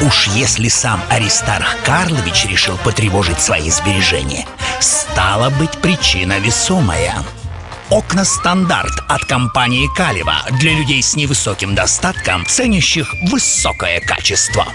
Уж если сам Аристарх Карлович решил потревожить свои сбережения, стала быть причина весомая. Окна «Стандарт» от компании «Калева» для людей с невысоким достатком, ценящих высокое качество.